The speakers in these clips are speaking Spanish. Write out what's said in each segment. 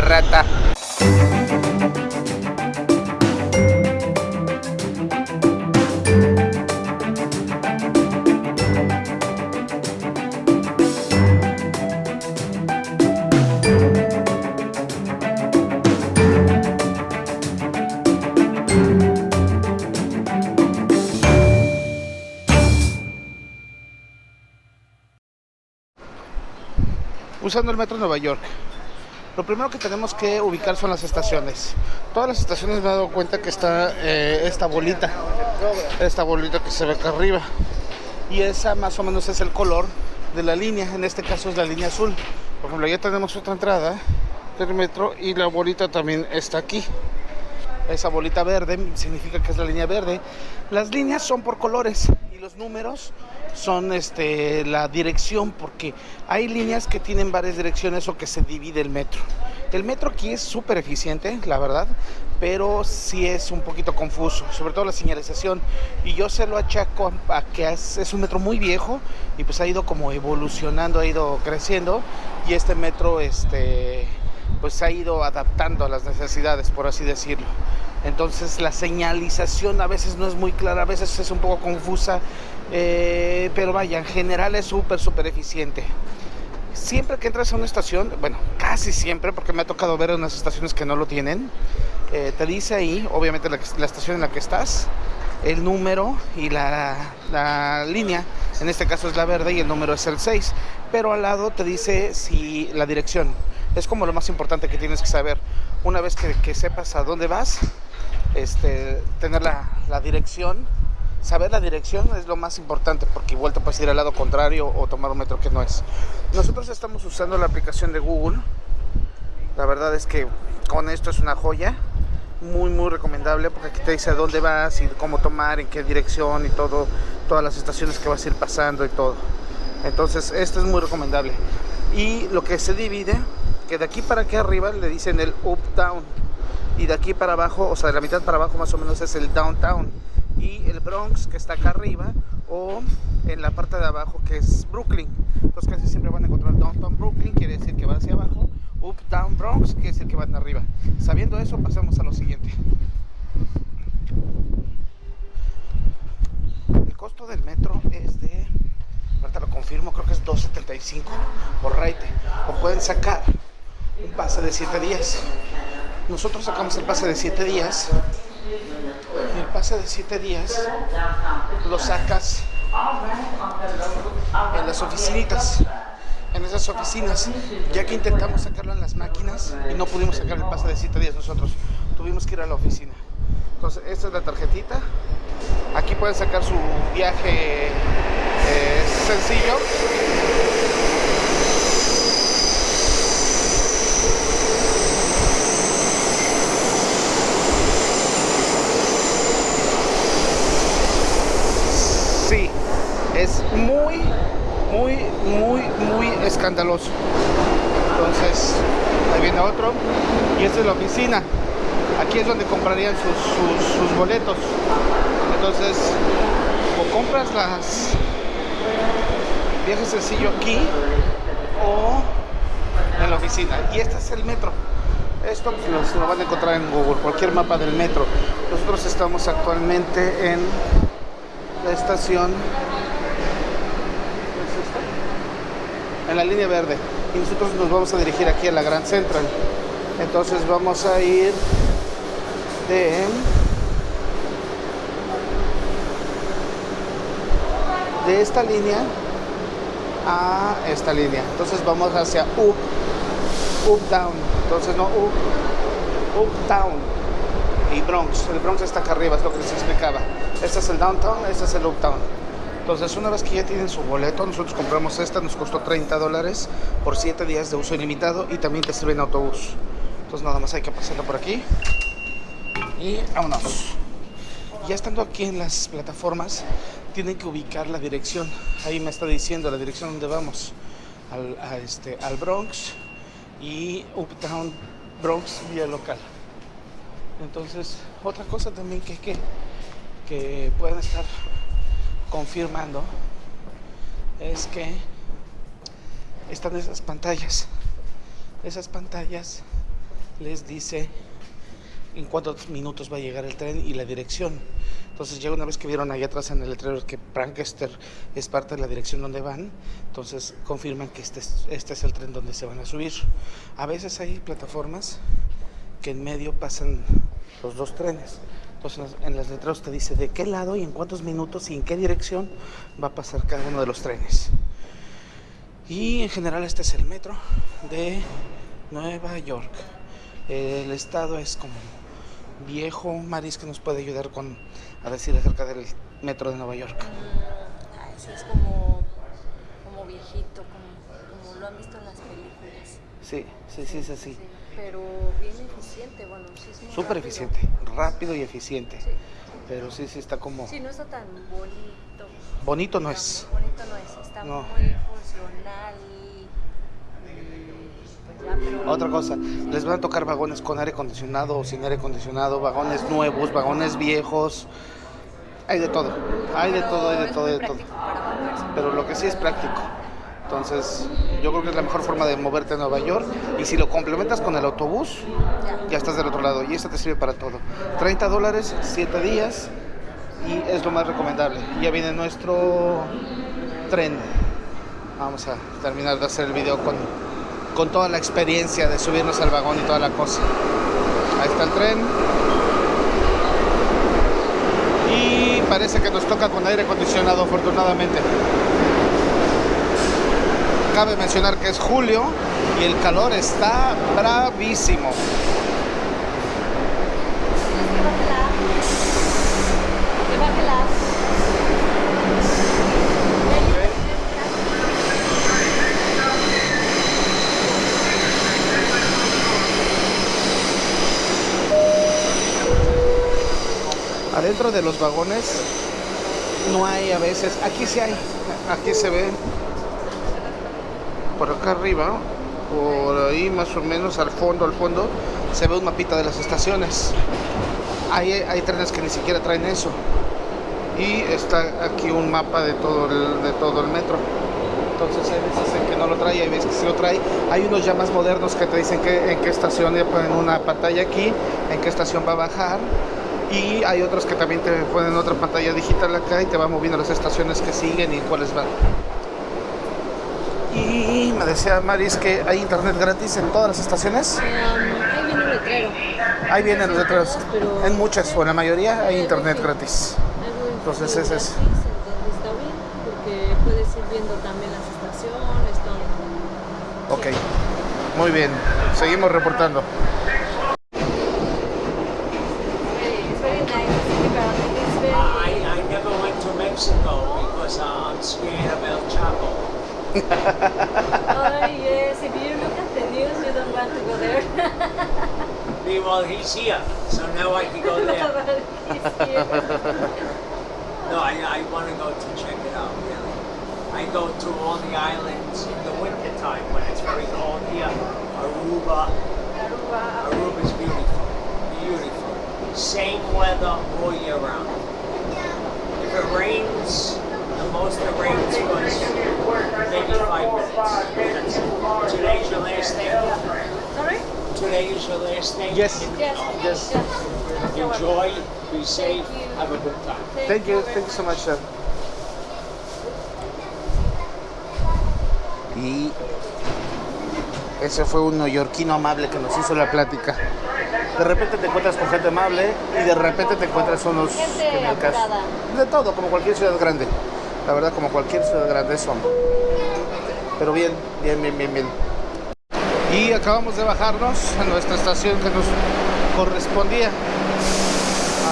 rata. usando el metro de Nueva York. Lo primero que tenemos que ubicar son las estaciones. Todas las estaciones me he dado cuenta que está eh, esta bolita, esta bolita que se ve acá arriba. Y esa más o menos es el color de la línea, en este caso es la línea azul. Por ejemplo, ya tenemos otra entrada del metro y la bolita también está aquí. Esa bolita verde significa que es la línea verde. Las líneas son por colores y los números son este, la dirección, porque hay líneas que tienen varias direcciones o que se divide el metro. El metro aquí es súper eficiente, la verdad, pero sí es un poquito confuso, sobre todo la señalización. Y yo se lo achaco a que es, un metro muy viejo y pues ha ido como evolucionando, ha ido creciendo y este metro este, pues ha ido adaptando a las necesidades, por así decirlo. Entonces la señalización a veces no es muy clara, a veces es un poco confusa, eh, pero vaya, en general es súper, súper eficiente. Siempre que entras a una estación, bueno, casi siempre, porque me ha tocado ver unas estaciones que no lo tienen, eh, te dice ahí, obviamente la, la, estación en la que estás, el número y la, la, línea, en este caso es la verde y el número es el 6, pero al lado te dice si la dirección. Es como lo más importante que tienes que saber. Una vez que, sepas a dónde vas, este, tener la, la, dirección, saber la dirección es lo más importante porque igual te puedes ir al lado contrario o tomar un metro que no es. Nosotros estamos usando la aplicación de Google, la verdad es que con esto es una joya, muy muy recomendable porque aquí te dice a dónde vas y cómo tomar, en qué dirección y todo, todas las estaciones que vas a ir pasando y todo. Entonces esto es muy recomendable. Y lo que se divide, que de aquí para aquí arriba le dicen el up down y de aquí para abajo, o sea, de la mitad para abajo más o menos es el downtown y el Bronx que está acá arriba o en la parte de abajo que es Brooklyn. Entonces casi siempre van a encontrar downtown Brooklyn, quiere decir que va hacia abajo, uptown Bronx quiere decir que van arriba. Sabiendo eso, pasamos a lo siguiente. El costo del metro es de, ahorita lo confirmo, creo que es 2.75 por raite. O pueden sacar un pase de 7 días. Nosotros sacamos el pase de 7 días. El pase de 7 días lo sacas en las oficinitas. En esas oficinas, ya que intentamos sacarlo en las máquinas y no pudimos sacar el pase de 7 días nosotros, tuvimos que ir a la oficina. Entonces, esta es la tarjetita. Aquí pueden sacar su viaje eh, sencillo. es muy, muy, muy, muy escandaloso. Entonces, ahí viene otro. Y esta es la oficina. Aquí es donde comprarían sus, sus, boletos. Entonces, o compras las viaje sencillo aquí o en la oficina. Y este es el metro. Esto lo van a encontrar en Google, cualquier mapa del metro. Nosotros estamos actualmente en la estación en la línea verde. Y nosotros nos vamos a dirigir aquí a la Gran Central. Entonces vamos a ir de de esta línea a esta línea. Entonces vamos hacia up up down. Entonces no up up down. Y Bronx. El Bronx está acá arriba es lo que les explicaba. Este es el downtown este es el uptown entonces, una vez que ya tienen su boleto, nosotros compramos esta, nos costó 30 dólares por 7 días de uso ilimitado y también te sirve en autobús. Entonces, nada más hay que pasarlo por aquí y vámonos. Ya estando aquí en las plataformas, tienen que ubicar la dirección. Ahí me está diciendo la dirección donde vamos. Al, este, Bronx y Uptown Bronx vía local. Entonces, otra cosa también que, que, que pueden estar confirmando es que están esas pantallas. Esas pantallas les dice en cuántos minutos va a llegar el tren y la dirección. Entonces ya una vez que vieron ahí atrás en el letrero que Prankester es parte de la dirección donde van, entonces confirman que este es, este es el tren donde se van a subir. A veces hay plataformas que en medio pasan los dos trenes. Entonces en las letreros te dice de qué lado y en cuántos minutos y en qué dirección va a pasar cada uno de los trenes. Y en general este es el metro de Nueva York. El estado es como viejo. Maris que nos puede ayudar con a decir acerca del metro de Nueva York. Ah, ese es como, como viejito, como, como lo han visto en las películas. Sí, sí, sí, sí, sí. Pero bien eficiente, bueno, sí es muy Súper rápido. eficiente, rápido y eficiente. Sí. Pero sí, sí está como... Sí, no está tan bonito. Bonito no es. Bonito no es, está No. muy funcional. pues ya, pero- Otra cosa, les van a tocar vagones con aire acondicionado o sin aire acondicionado, vagones nuevos, vagones viejos. Hay de todo, hay de todo, hay de todo, hay de todo. Pero lo que sí es práctico. Entonces, yo creo que es la mejor forma de moverte a Nueva York. Y si lo complementas con el autobús, Ya. estás del otro lado. Y este te sirve para todo. 30 dólares, 7 días. Y es lo más recomendable. Ya viene nuestro tren. Vamos a terminar de hacer el video con, con toda la experiencia de subirnos al vagón y toda la cosa. Ahí está el tren. Y parece que nos toca con aire acondicionado, afortunadamente. Cabe mencionar que es julio y el calor está bravísimo. Adentro de los vagones no hay a veces, aquí sí hay, aquí se ve por acá arriba, por ahí más o menos al fondo, al fondo, se ve un mapita de las estaciones. Hay, hay trenes que ni siquiera traen eso. Y está aquí un mapa de todo el, de todo el metro. Entonces hay veces en que no lo trae, hay veces que sí lo trae. Hay unos ya más modernos que te dicen en qué estación, ya ponen una pantalla aquí, en qué estación va a bajar. Y hay otros que también te ponen otra pantalla digital acá y te va moviendo las estaciones que siguen y cuáles van. Y me decía Maris que hay internet gratis en todas las estaciones. ahí viene un letrero. Ahí vienen los letreros. pero- En muchas o en la mayoría hay internet gratis. Entonces, en ese es- Entonces está bien, porque puedes ir viendo también las estaciones, todo. Ok, muy bien. Seguimos reportando. Mexico because I'm scared of El. Oh yes, if you look at the news, you don't want to go there. Meanwhile, he's here, so now I can go there. But it's here. No, I, I want to go to check it out, really. I go to all the islands in the winter time when it's very cold here. Aruba. Aruba. Aruba's beautiful. Beautiful. Same weather all year round. If it rains, most it rains was maybe five minutes. It. Today's your last day. Sorry? Today is your last day. Yes. Yes. Yes. Enjoy, be safe, have a good time. Thank you, thank you so much, sir. Y ese fue un neoyorquino amable que nos hizo la plática. De repente te encuentras con gente amable y de repente te encuentras unos Gente en el caso- de todo, como cualquier ciudad grande. La verdad, como cualquier ciudad grande son. Pero bien, bien, bien, bien, bien. Y acabamos de bajarnos a nuestra estación que nos correspondía.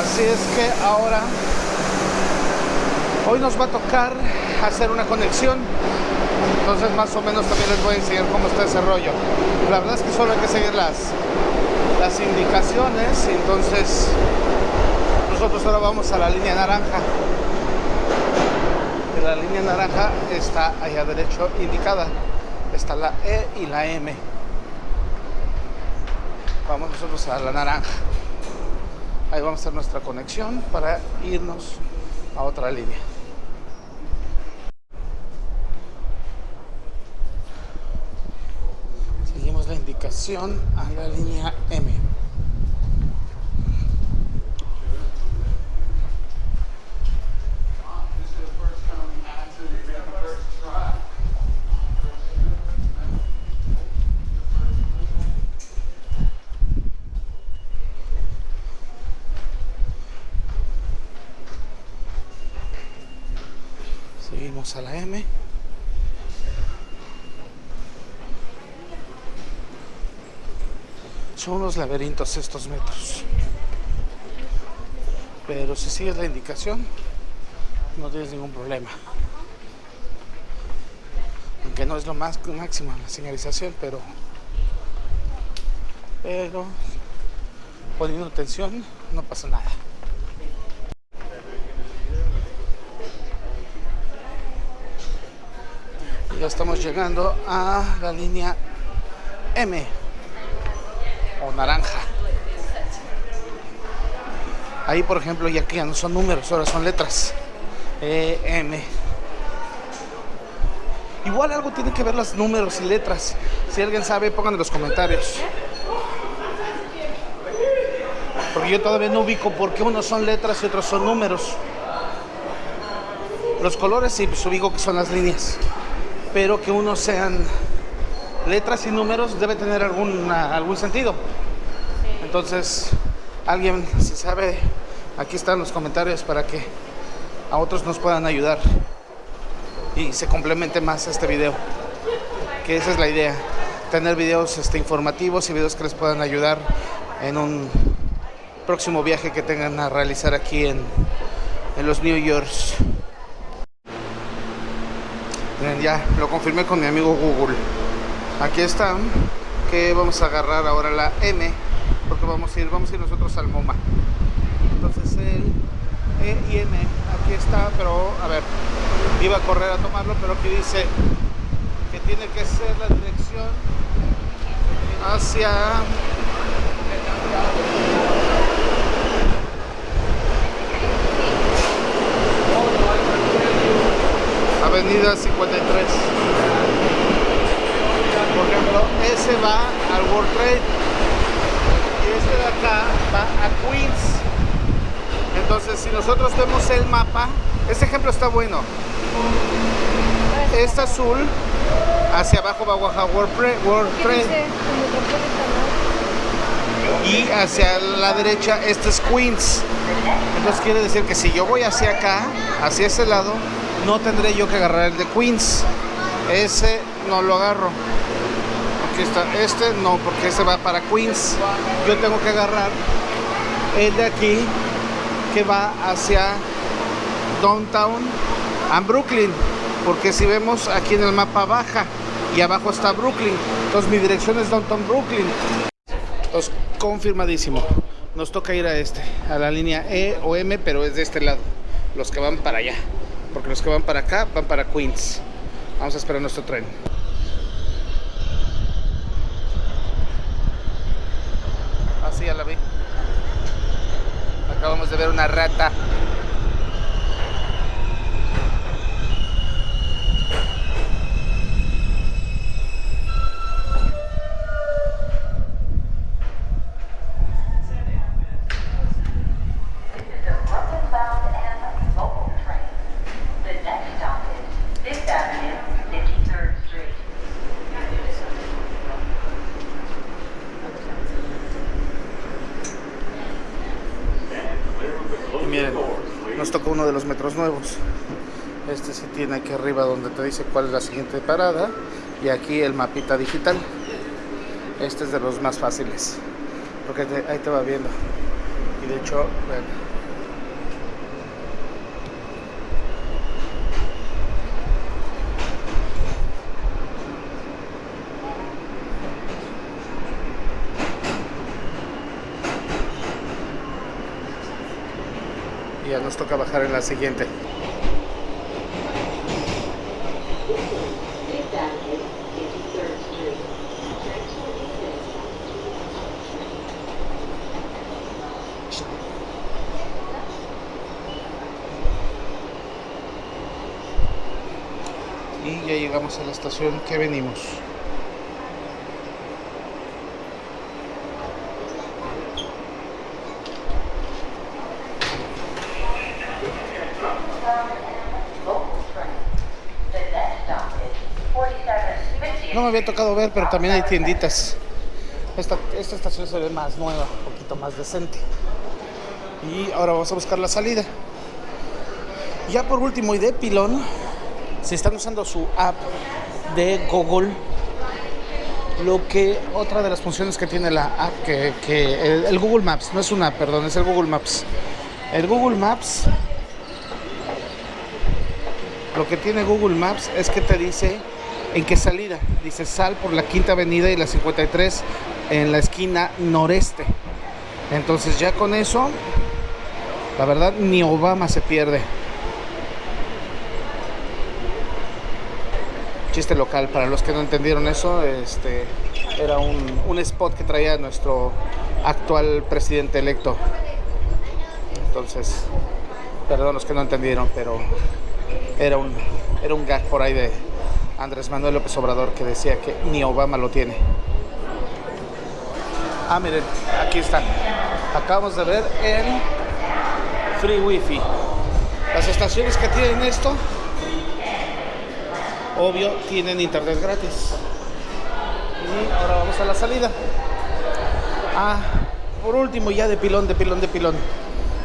Así es que ahora, hoy nos va a tocar hacer una conexión. Entonces más o menos también les voy a enseñar cómo está ese rollo. La verdad es que solo hay que seguir las, las indicaciones. Entonces nosotros ahora vamos a la línea naranja. La línea naranja está allá derecho indicada. Está la E y la M. Vamos nosotros a la naranja. Ahí vamos a hacer nuestra conexión para irnos a otra línea. Seguimos la indicación. a la línea M. Seguimos a la M. Son unos laberintos estos metros. Pero si sigues la indicación, no tienes ningún problema. Aunque no es lo más máximo la señalización, pero pero poniendo atención no pasa nada. Ya estamos llegando a la línea M o naranja. Ahí, por ejemplo, ya que ya no son números, ahora son letras. E, M. Igual algo tiene que ver los números y letras. Si alguien sabe, pongan en los comentarios. Porque yo todavía no ubico por qué unos son letras y otros son números. Los colores sí, pues ubico que son las líneas. Pero que unos sean letras y números debe tener alguna, algún sentido. Entonces, alguien, si sabe, aquí están los comentarios para que a otros nos puedan ayudar y se complemente más este video. Que esa es la idea, tener videos este, informativos y videos que les puedan ayudar en un próximo viaje que tengan a realizar aquí en, en los New Yorks. Ya lo confirmé con mi amigo Google. Aquí está, que vamos a agarrar ahora la M, porque vamos a ir, vamos a ir nosotros al MoMA. Entonces el E y M, aquí está, pero a ver, iba a correr a tomarlo, pero aquí dice que tiene que ser la dirección hacia Avenida 53. Ejemplo, ese va al World Trade y este de acá va a Queens. Entonces, si nosotros vemos el mapa, este ejemplo está bueno. Este azul, hacia abajo va a World, World Trade. Y hacia la derecha, este es Queens. Entonces quiere decir que si yo voy hacia acá, hacia ese lado, no tendré yo que agarrar el de Queens. Ese no lo agarro. Este no, porque ese va para Queens. Yo tengo que agarrar el de aquí que va hacia Downtown and Brooklyn. Porque si vemos aquí en el mapa baja y abajo está Brooklyn. Entonces mi dirección es Downtown Brooklyn. Entonces, confirmadísimo. Nos toca ir a este, a la línea E o M, pero es de este lado. Los que van para allá porque los que van para acá van para Queens. Vamos a esperar nuestro tren. Así ya la vi. Acabamos de ver una rata. Nos tocó uno de los metros nuevos. Este sí tiene aquí arriba donde te dice cuál es la siguiente parada y aquí el mapita digital. Este es de los más fáciles, porque ahí te va viendo. Y de hecho, ya nos toca bajar en la siguiente. Y ya llegamos a la estación que venimos. No me había tocado ver, pero también hay tienditas. Esta, esta estación se ve más nueva, un poquito más decente. Y ahora vamos a buscar la salida. Ya por último, y de pilón, si están usando su app de Google, lo que otra de las funciones que tiene la app, que, que el, el Google Maps, no es una app, perdón, es el Google Maps. El Google Maps, lo que tiene Google Maps es que te dice en qué salida. Dice sal por la quinta avenida y la 53 en la esquina noreste. Entonces ya con eso, la verdad, ni Obama se pierde. Chiste local, para los que no entendieron eso, este era un, un spot que traía nuestro actual presidente electo. Entonces, perdón los que no entendieron, pero era un, era un gag por ahí de Andrés Manuel López Obrador que decía que ni Obama lo tiene. Ah, miren, aquí está. Acabamos de ver el Free Wi-Fi. Las estaciones que tienen esto, obvio, tienen internet gratis. Y ahora vamos a la salida. Ah, por último, ya de pilón, de pilón, de pilón.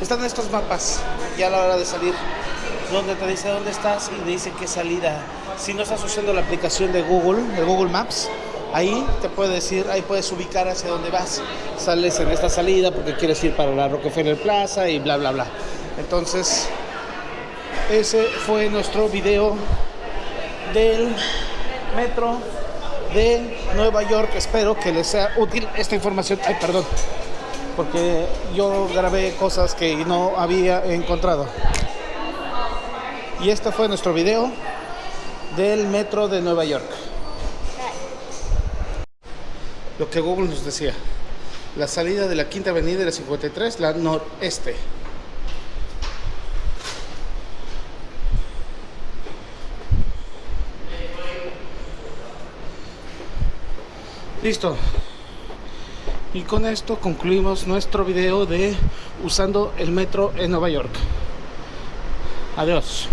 Están estos mapas, ya a la hora de salir, donde te dice dónde estás y te dice qué salida. Si no estás usando la aplicación de Google, de Google Maps, ahí te puede decir, ahí puedes ubicar hacia dónde vas. Sales en esta salida porque quieres ir para la Rockefeller Plaza y bla, bla, bla. Entonces, ese fue nuestro video del metro de Nueva York. Espero que les sea útil esta información. Ay, perdón, porque yo grabé cosas que no había encontrado. Y este fue nuestro video del metro de Nueva York. Lo que Google nos decía. La salida de la Quinta Avenida y la 53, la noreste. Listo. Y con esto concluimos nuestro video de usando el metro en Nueva York. Adiós.